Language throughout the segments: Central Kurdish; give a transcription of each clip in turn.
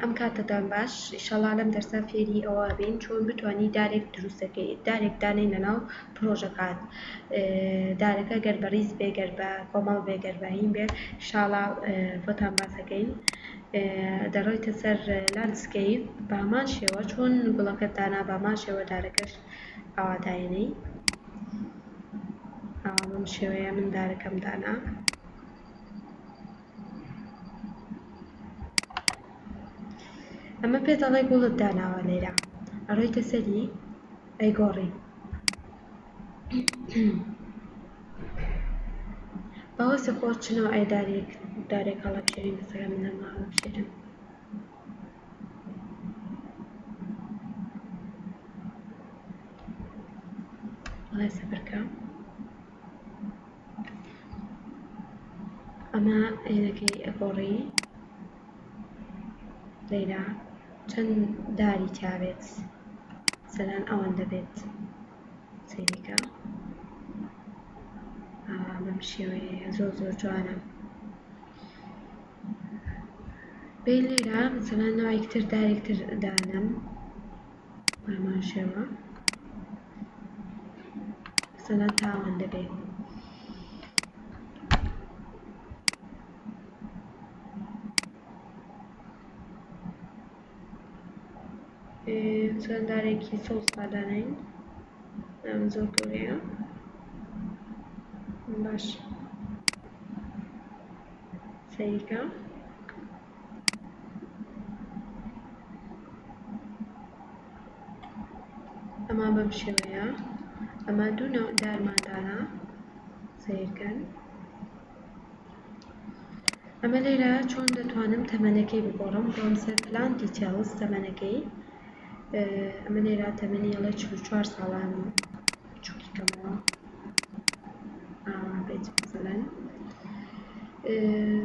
ئەم کاتەتان باش ئیشەڵا لەم دەرسا فێری ئەوە بین چۆن بتانی دارێک دروستەکەی دارێک دانەی لەناو پرۆژەکات دارەکە گەر بەڕیز بێ گەر بە کۆمەڵ بێ گەر بەهین بێ شاڵا بۆتان باسەکەین دەڕۆیتە سەر لاندسکەیب بامان شێوە چۆن گوڵەکە دانا بامان شێوە دارەکەش ئاواداێنەی ئەم شێوەیە من دارەکەم دانا. ئەمە پێت ئەڵێ گوڵت داناوە لێرە ئەڕۆیتە سەری ئەیگۆڕی باوەسە خۆ چنەوە ئەی دارێک دارێک هەڵەبژێرین بەسەرە منە ما هەڵەبژێرن ئەڵێ سەبرکە ئەمە وێنەکەی ئەگۆڕی لەیلا چەن داری تیابێت سەلان ئەوەندە بێت سەیریکە بەم شێوەیە زۆر زۆر جوانە بێ لێرە سەلان ناوێکتر دارێکتر دانم ئاماژەوە سەدان تاوان دەبێت. چەند دارێکی سەوز پادانین ئەم زۆر گەورەیە باش سەیرکە ئەمە بەم شێوەیە ئەمە دوو نەوع دارماندانە سەیرکەن ئەمە لێرە چۆن دەتوانم تەمەنەکەی بگۆڕم بۆم سەر پلان دیتێڵز تەمەنەکەی ئەمە لێرە تەمەنی ئەڵێ چل و چوار ساڵانی بچوکی کەمەوە بێت مەسەلەن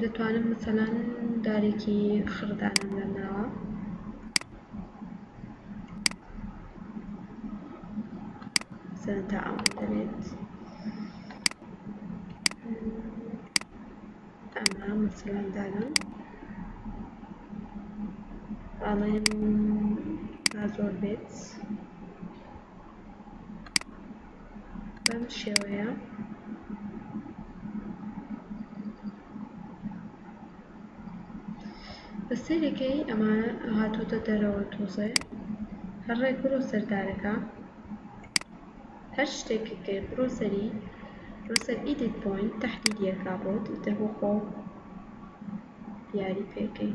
دەتوانم مەسەلەن دارێکی خڕدانم لە ناوە مەسەلەن تا ئەوان دەبێت ئەمە مەسەلەن دارم ئەڵێن با زۆر بێت بەم شێوەیە بە سەیرێکەی ئەمانە هاتۆتە دەرەوە تۆزێ هەر ڕێک بڕۆ سەر دارەکە هەر شتێکت کرد بڕۆ سەری بڕۆ سەر ئیدیت پۆینت تەحدیدی ئەکا بۆت ئیتر بۆ خۆو دیاری پێکەی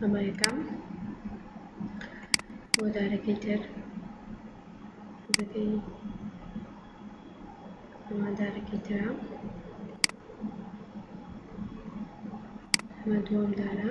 ئەمە یەکەم بۆ دارەکەی تر دەکەی ئەمە دارەکەی ترە ئەمە دووەم دارە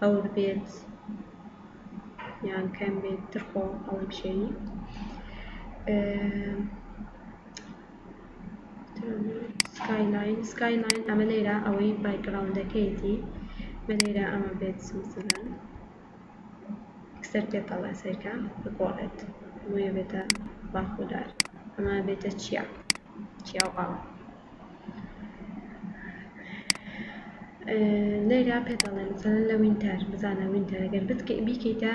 هەور بێت یان کەم بێت ترخۆ ئەڵم شێوی سکایلاین سکایلاین ئەمە لێرە ئەوەی بایگراوندەکەیتی بە لێرە ئەمە بێت سمسەلان سەر پێتەڵە سەرکە بگۆڕێت بۆیە بێتە باخودار ئەمە بێتە چیا چیا و ئاوە لێرە پێتەڵێن مثلەن لە وینتەر بزانە وینتەر گەر بیکەیتە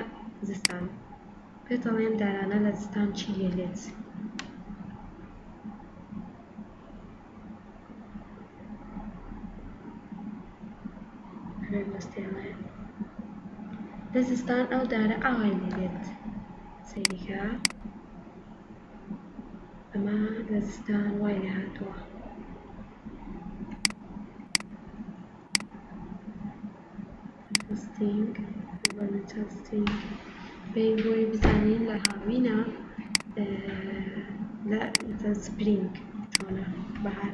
زستان پێتەڵێن دارانە لە زستان چی لێ لێت لە زستان ئەو دارە ئاوای لێ لێت سەیریکە ئەمە لە زستان وای لێ هاتووە. ئینترستینگ ڤیری ئینترستینگ بەی بۆی بزانین لە هاوینە لە مثلەن سپرینگ چۆنە بەهار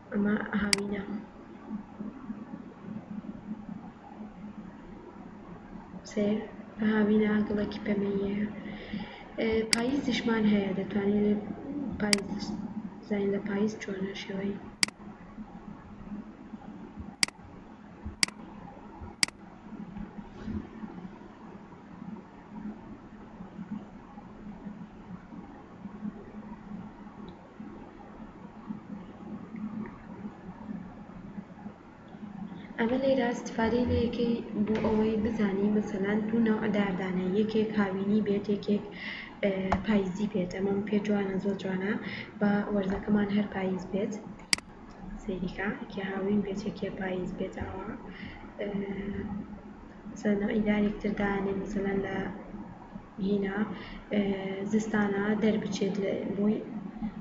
ئەمە هاوینە سەیر هاوینە ئاگڵێکی پەمەییەیە پاییزیشمان هەیە دەتوانین لێ پاییز زین لە پاییز چۆنە شێوەی ئەمە لێرە ئیستیفادەی لە یەکەی بۆ ئەوەی بزانی مەسەلەن دوو نەوع دار دانێ یەکێک هاوینی بێت یەکێک پایزی بێت ئەمەم پێ جوانە زۆر جوانە با وەرزەکەمان هەر پایز بێت سەیریکە یەکێ هاوین بێت یەکێ پایز بێت ئەوە مەسەلەن نەوعی دارێکتر دانێ مەسەلەن لە هینا زستانە دەربچێت لە بۆی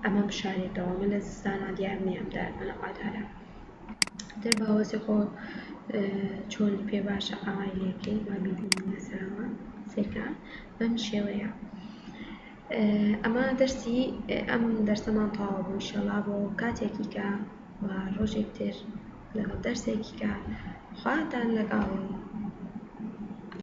ئەمەم شارێتەوە من لە زستانە دیار نیەم دار بەنەقادارە دەر باوەزی خۆ چۆن پێ باشە ئاوای لێکەی با بیبینی لەسەرەوە سێکە بەم شێوەیە ئەمە دەرسی ئەم دەرسەمان تاوا بوو شەڵا بۆ کاتێکی کە و ڕۆژێک تر لەگەڵ دەرسێکی کە خواتان لەگەڵ